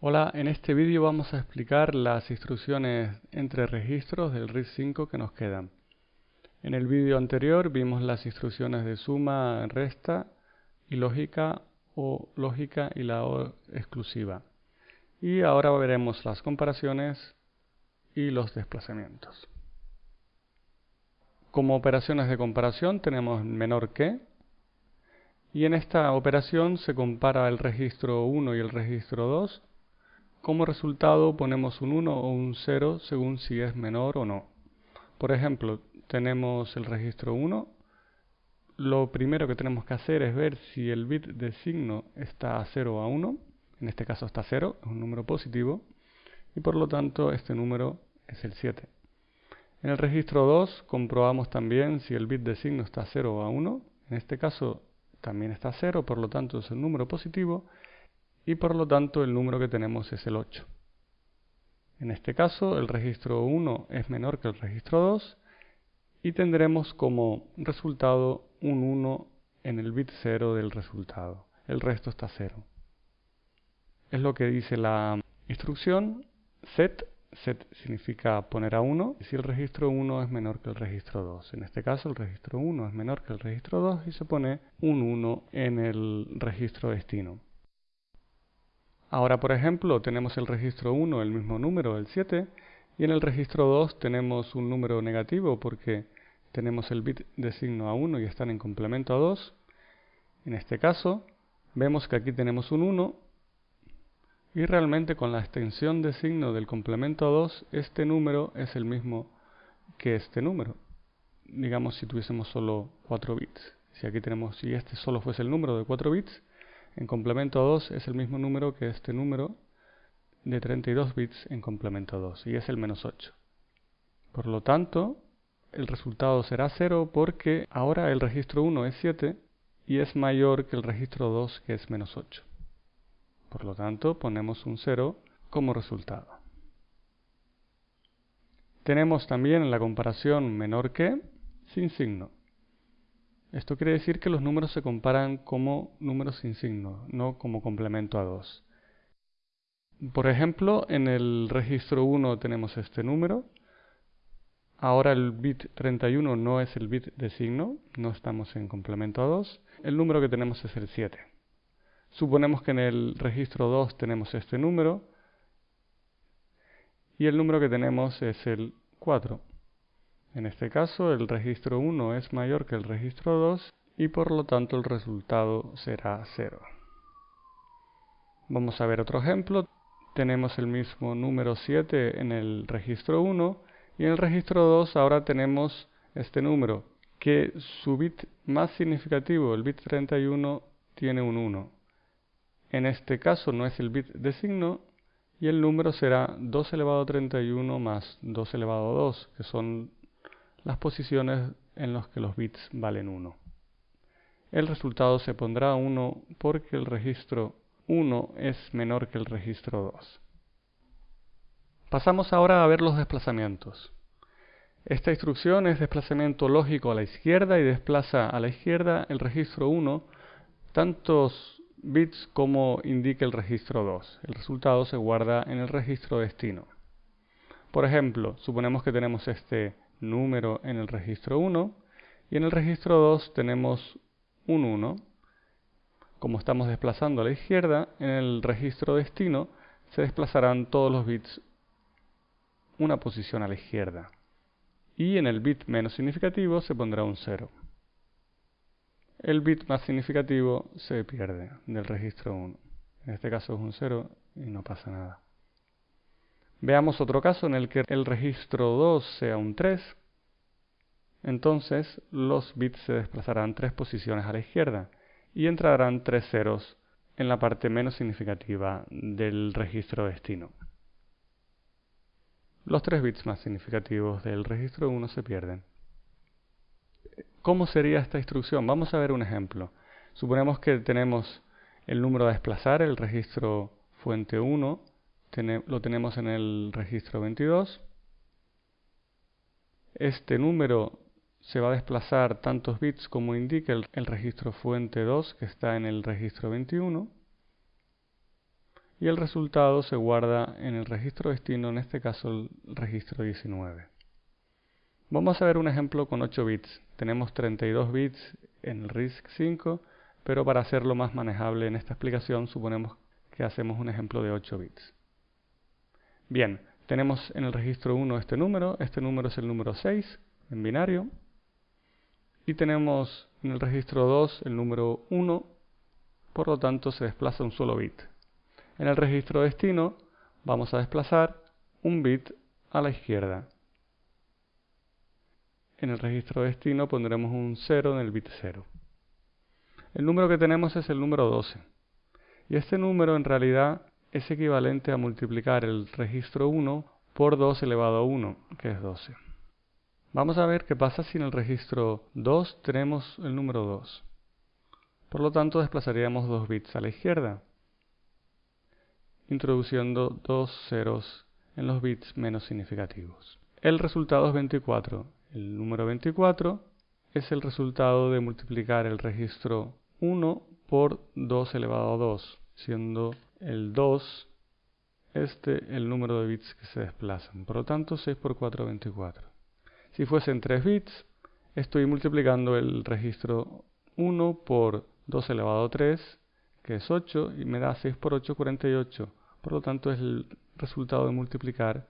Hola, en este vídeo vamos a explicar las instrucciones entre registros del RISC 5 que nos quedan. En el vídeo anterior vimos las instrucciones de suma, resta y lógica o lógica y la O exclusiva. Y ahora veremos las comparaciones y los desplazamientos. Como operaciones de comparación tenemos menor que y en esta operación se compara el registro 1 y el registro 2 como resultado ponemos un 1 o un 0 según si es menor o no. Por ejemplo, tenemos el registro 1. Lo primero que tenemos que hacer es ver si el bit de signo está a 0 o a 1. En este caso está 0, es un número positivo. Y por lo tanto este número es el 7. En el registro 2 comprobamos también si el bit de signo está a 0 o a 1. En este caso también está a 0, por lo tanto es un número positivo y por lo tanto el número que tenemos es el 8. En este caso el registro 1 es menor que el registro 2 y tendremos como resultado un 1 en el bit 0 del resultado. El resto está 0. Es lo que dice la instrucción set. Set significa poner a 1 si el registro 1 es menor que el registro 2. En este caso el registro 1 es menor que el registro 2 y se pone un 1 en el registro destino. Ahora, por ejemplo, tenemos el registro 1, el mismo número, el 7, y en el registro 2 tenemos un número negativo porque tenemos el bit de signo a 1 y están en complemento a 2. En este caso, vemos que aquí tenemos un 1 y realmente con la extensión de signo del complemento a 2, este número es el mismo que este número. Digamos si tuviésemos solo 4 bits. Si aquí tenemos, si este solo fuese el número de 4 bits, en complemento 2 es el mismo número que este número de 32 bits en complemento 2 y es el menos 8. Por lo tanto, el resultado será 0 porque ahora el registro 1 es 7 y es mayor que el registro 2 que es menos 8. Por lo tanto, ponemos un 0 como resultado. Tenemos también la comparación menor que sin signo. Esto quiere decir que los números se comparan como números sin signo, no como complemento a 2. Por ejemplo, en el registro 1 tenemos este número. Ahora el bit 31 no es el bit de signo, no estamos en complemento a 2. El número que tenemos es el 7. Suponemos que en el registro 2 tenemos este número y el número que tenemos es el 4. En este caso el registro 1 es mayor que el registro 2 y por lo tanto el resultado será 0. Vamos a ver otro ejemplo. Tenemos el mismo número 7 en el registro 1 y en el registro 2 ahora tenemos este número que su bit más significativo, el bit 31, tiene un 1. En este caso no es el bit de signo y el número será 2 elevado a 31 más 2 elevado a 2, que son las posiciones en las que los bits valen 1. El resultado se pondrá 1 porque el registro 1 es menor que el registro 2. Pasamos ahora a ver los desplazamientos. Esta instrucción es desplazamiento lógico a la izquierda y desplaza a la izquierda el registro 1 tantos bits como indique el registro 2. El resultado se guarda en el registro destino. Por ejemplo, suponemos que tenemos este número en el registro 1 y en el registro 2 tenemos un 1. Como estamos desplazando a la izquierda, en el registro destino se desplazarán todos los bits una posición a la izquierda. Y en el bit menos significativo se pondrá un 0. El bit más significativo se pierde del registro 1. En este caso es un 0 y no pasa nada. Veamos otro caso en el que el registro 2 sea un 3. Entonces los bits se desplazarán tres posiciones a la izquierda y entrarán tres ceros en la parte menos significativa del registro destino. Los tres bits más significativos del registro 1 se pierden. ¿Cómo sería esta instrucción? Vamos a ver un ejemplo. Suponemos que tenemos el número a desplazar, el registro fuente 1, lo tenemos en el registro 22. Este número se va a desplazar tantos bits como indique el, registro fuente 2 que está en el registro 21. y el resultado se guarda en el registro destino, en este caso el registro 19. Vamos a ver un ejemplo con 8 bits. Tenemos 32 bits en el RISC-5, pero para hacerlo más manejable en esta explicación suponemos que hacemos un ejemplo de 8 bits. Bien, tenemos en el registro 1 este número, este número es el número 6 en binario, y tenemos en el registro 2 el número 1, por lo tanto se desplaza un solo bit. En el registro destino vamos a desplazar un bit a la izquierda. En el registro destino pondremos un 0 en el bit 0. El número que tenemos es el número 12. Y este número en realidad es equivalente a multiplicar el registro 1 por 2 elevado a 1, que es 12. Vamos a ver qué pasa si en el registro 2 tenemos el número 2. Por lo tanto desplazaríamos 2 bits a la izquierda introduciendo dos ceros en los bits menos significativos. El resultado es 24. El número 24 es el resultado de multiplicar el registro 1 por 2 elevado a 2, siendo el 2 este el número de bits que se desplazan. Por lo tanto, 6 por 4, 24. Si fuesen 3 bits, estoy multiplicando el registro 1 por 2 elevado a 3, que es 8, y me da 6 por 8, 48. Por lo tanto, es el resultado de multiplicar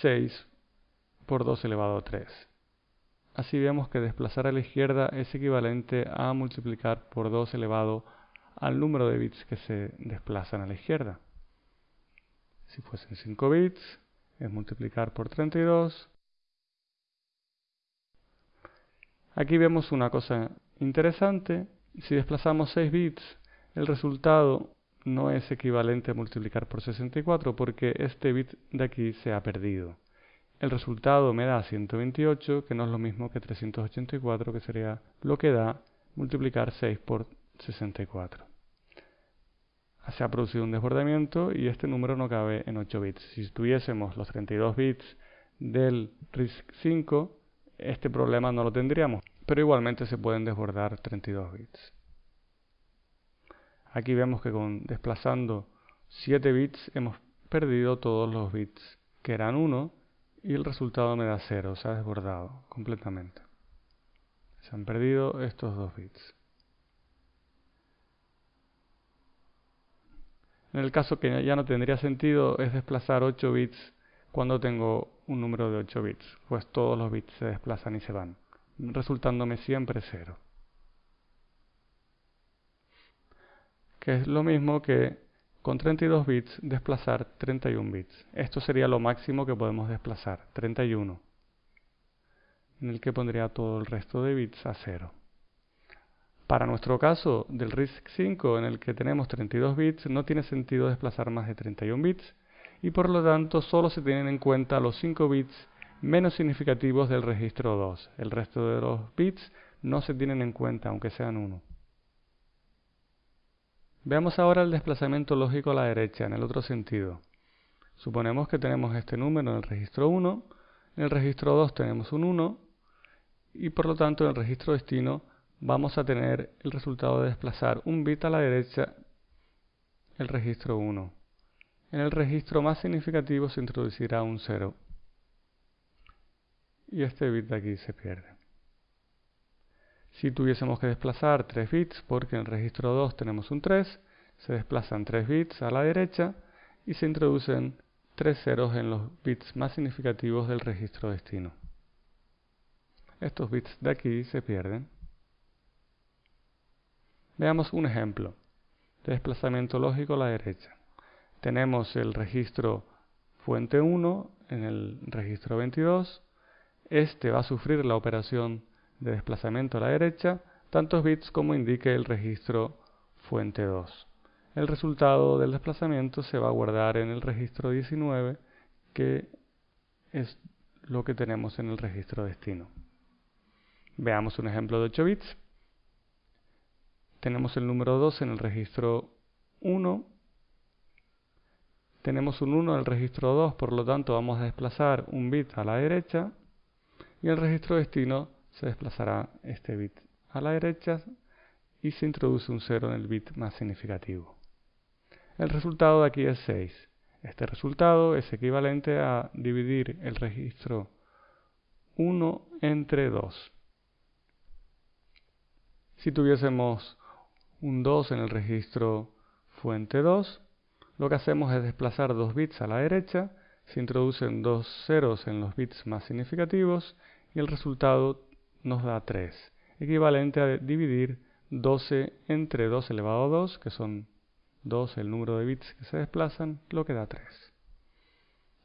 6 por 2 elevado a 3. Así vemos que desplazar a la izquierda es equivalente a multiplicar por 2 elevado al número de bits que se desplazan a la izquierda. Si fuesen 5 bits, es multiplicar por 32. Aquí vemos una cosa interesante. Si desplazamos 6 bits, el resultado no es equivalente a multiplicar por 64 porque este bit de aquí se ha perdido. El resultado me da 128, que no es lo mismo que 384, que sería lo que da multiplicar 6 por 64. Se ha producido un desbordamiento y este número no cabe en 8 bits. Si tuviésemos los 32 bits del RISC-5, este problema no lo tendríamos, pero igualmente se pueden desbordar 32 bits. Aquí vemos que con desplazando 7 bits hemos perdido todos los bits que eran 1 y el resultado me da 0, se ha desbordado completamente. Se han perdido estos dos bits. En el caso que ya no tendría sentido es desplazar 8 bits cuando tengo un número de 8 bits, pues todos los bits se desplazan y se van, resultándome siempre 0. que es lo mismo que con 32 bits desplazar 31 bits. Esto sería lo máximo que podemos desplazar, 31, en el que pondría todo el resto de bits a 0. Para nuestro caso del RISC-5 en el que tenemos 32 bits, no tiene sentido desplazar más de 31 bits y por lo tanto solo se tienen en cuenta los 5 bits menos significativos del registro 2. El resto de los bits no se tienen en cuenta aunque sean 1. Veamos ahora el desplazamiento lógico a la derecha, en el otro sentido. Suponemos que tenemos este número en el registro 1, en el registro 2 tenemos un 1, y por lo tanto en el registro destino vamos a tener el resultado de desplazar un bit a la derecha el registro 1. En el registro más significativo se introducirá un 0. Y este bit de aquí se pierde. Si tuviésemos que desplazar 3 bits, porque en el registro 2 tenemos un 3, se desplazan 3 bits a la derecha y se introducen 3 ceros en los bits más significativos del registro destino. Estos bits de aquí se pierden. Veamos un ejemplo de desplazamiento lógico a la derecha. Tenemos el registro fuente 1 en el registro 22. Este va a sufrir la operación de desplazamiento a la derecha tantos bits como indique el registro fuente 2. El resultado del desplazamiento se va a guardar en el registro 19 que es lo que tenemos en el registro destino. Veamos un ejemplo de 8 bits. Tenemos el número 2 en el registro 1. Tenemos un 1 en el registro 2, por lo tanto vamos a desplazar un bit a la derecha. Y el registro destino se desplazará este bit a la derecha y se introduce un 0 en el bit más significativo. El resultado de aquí es 6. Este resultado es equivalente a dividir el registro 1 entre 2. Si tuviésemos un 2 en el registro fuente 2, lo que hacemos es desplazar dos bits a la derecha, se introducen dos ceros en los bits más significativos y el resultado nos da 3, equivalente a dividir 12 entre 2 elevado a 2, que son 2 el número de bits que se desplazan, lo que da 3.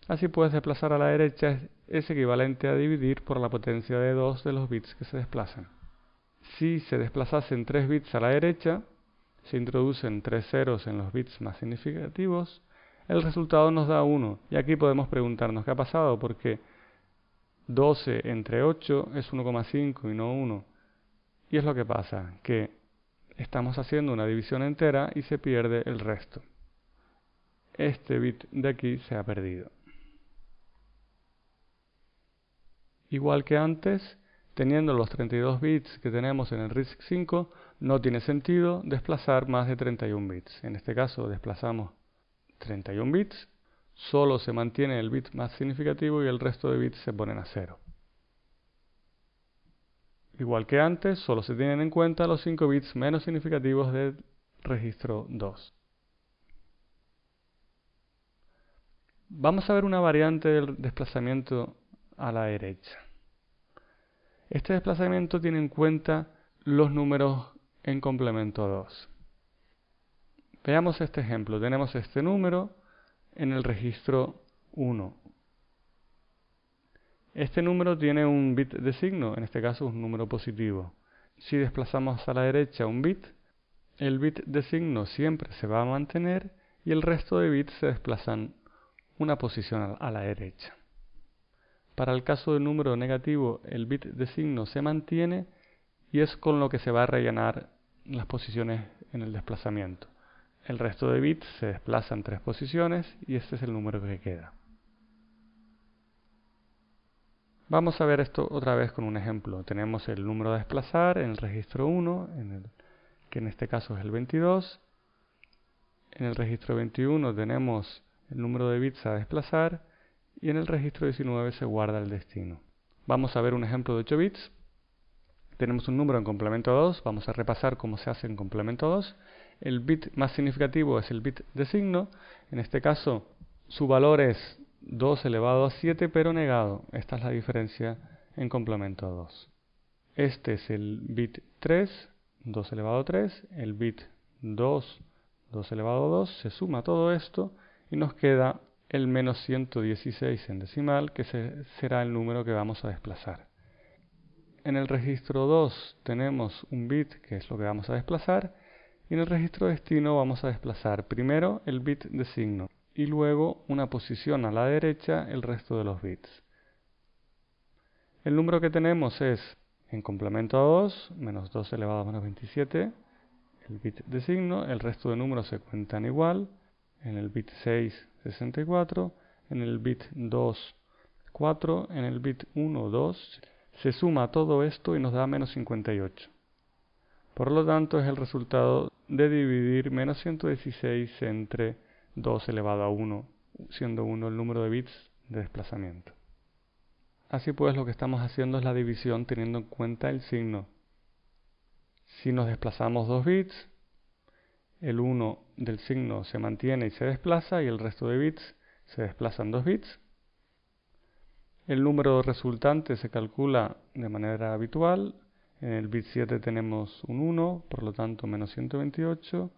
Así puedes desplazar a la derecha es equivalente a dividir por la potencia de 2 de los bits que se desplazan. Si se desplazasen 3 bits a la derecha, se introducen 3 ceros en los bits más significativos, el resultado nos da 1. Y aquí podemos preguntarnos qué ha pasado, porque 12 entre 8 es 1,5 y no 1. Y es lo que pasa, que estamos haciendo una división entera y se pierde el resto. Este bit de aquí se ha perdido. Igual que antes, teniendo los 32 bits que tenemos en el RISC-5, no tiene sentido desplazar más de 31 bits. En este caso desplazamos 31 bits, solo se mantiene el bit más significativo y el resto de bits se ponen a 0. Igual que antes, solo se tienen en cuenta los 5 bits menos significativos del registro 2. Vamos a ver una variante del desplazamiento a la derecha. Este desplazamiento tiene en cuenta los números en complemento 2. Veamos este ejemplo. Tenemos este número en el registro 1. Este número tiene un bit de signo, en este caso un número positivo. Si desplazamos a la derecha un bit, el bit de signo siempre se va a mantener y el resto de bits se desplazan una posición a la derecha. Para el caso de número negativo, el bit de signo se mantiene y es con lo que se va a rellenar las posiciones en el desplazamiento. El resto de bits se desplazan tres posiciones y este es el número que queda. Vamos a ver esto otra vez con un ejemplo. Tenemos el número a desplazar en el registro 1, que en este caso es el 22. En el registro 21 tenemos el número de bits a desplazar y en el registro 19 se guarda el destino. Vamos a ver un ejemplo de 8 bits. Tenemos un número en complemento 2, vamos a repasar cómo se hace en complemento 2. El bit más significativo es el bit de signo, en este caso su valor es 2 elevado a 7 pero negado. Esta es la diferencia en complemento 2. Este es el bit 3, 2 elevado a 3, el bit 2, 2 elevado a 2, se suma todo esto y nos queda el menos 116 en decimal, que será el número que vamos a desplazar. En el registro 2 tenemos un bit, que es lo que vamos a desplazar, y en el registro destino vamos a desplazar primero el bit de signo y luego una posición a la derecha el resto de los bits. El número que tenemos es, en complemento a 2, menos 2 elevado a menos 27, el bit de signo, el resto de números se cuentan igual, en el bit 6 64, en el bit 2 4, en el bit 1 2, se suma todo esto y nos da menos 58. Por lo tanto es el resultado de dividir menos 116 entre 2 elevado a 1, siendo 1 el número de bits de desplazamiento. Así pues lo que estamos haciendo es la división teniendo en cuenta el signo. Si nos desplazamos 2 bits, el 1 del signo se mantiene y se desplaza y el resto de bits se desplazan 2 bits. El número resultante se calcula de manera habitual. En el bit 7 tenemos un 1, por lo tanto menos 128.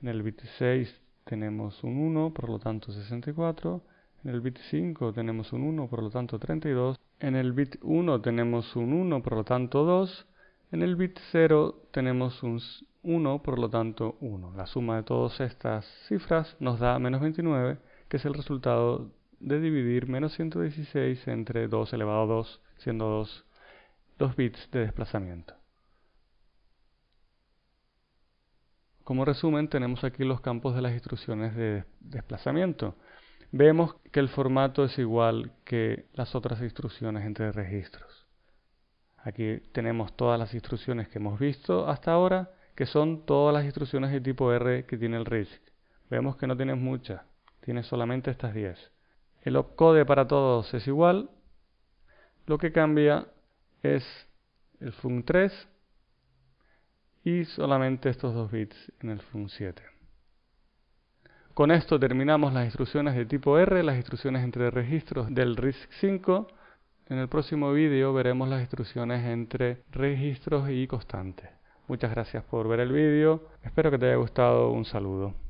En el bit 6 tenemos un 1, por lo tanto 64. En el bit 5 tenemos un 1, por lo tanto 32. En el bit 1 tenemos un 1, por lo tanto 2. En el bit 0 tenemos un 1, por lo tanto 1. La suma de todas estas cifras nos da menos 29, que es el resultado de dividir menos 116 entre 2 elevado a 2, siendo 2 los bits de desplazamiento. Como resumen, tenemos aquí los campos de las instrucciones de desplazamiento. Vemos que el formato es igual que las otras instrucciones entre registros. Aquí tenemos todas las instrucciones que hemos visto hasta ahora que son todas las instrucciones de tipo R que tiene el RISC. Vemos que no tienes muchas, tienes solamente estas 10. El opcode para todos es igual, lo que cambia es el fun3 y solamente estos dos bits en el fun7. Con esto terminamos las instrucciones de tipo R, las instrucciones entre registros del RISC-5. En el próximo vídeo veremos las instrucciones entre registros y constantes. Muchas gracias por ver el vídeo, espero que te haya gustado, un saludo.